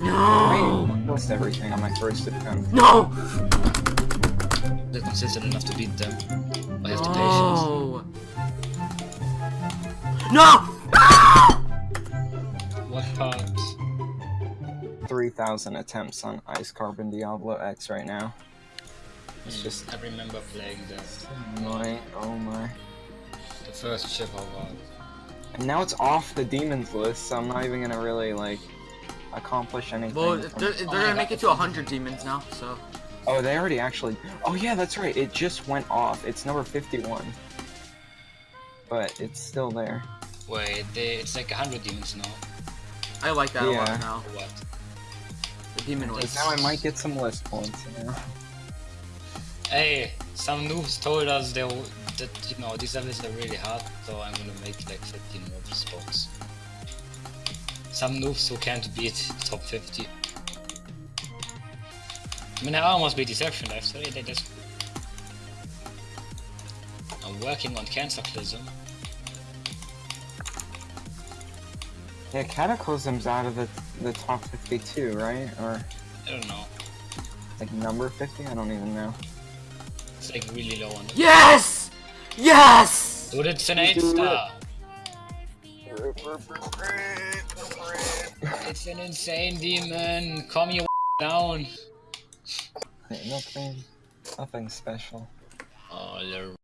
No! Lost everything on my first attempt. No! They're consistent enough to beat them. I have the patience. No! No! What hurt? 3,000 attempts on Ice Carbon Diablo X right now. It's Hmm, just I remember playing that. annoying. Oh my. The first ship I won. And now it's off the demons list, so I'm not even gonna really, like, accomplish anything. Well, they're, they're gonna make it to 100 demons now, so. Oh, they already actually. Oh yeah, that's right. It just went off. It's number 51. But it's still there. Wait, they, it's like 100 demons now. I like that a lot now. What? The demon list. now I might get some list points. You know? Hey, some noobs told us they, that, you know, these levels are really hard, so I'm gonna make like 15 more spots. Some noobs who can't beat top 50. I mean, I almost beat Deception Life, so they just... I'm working on Cataclysm. Yeah, Cataclysm's out of the the top 52, right? Or I don't know. like number 50? I don't even know. It's like really low on the... Yes! Yes! Dude, it's an 8 Do it. star! It's an insane demon! Calm your down! Nothing, nothing special. Oh, they're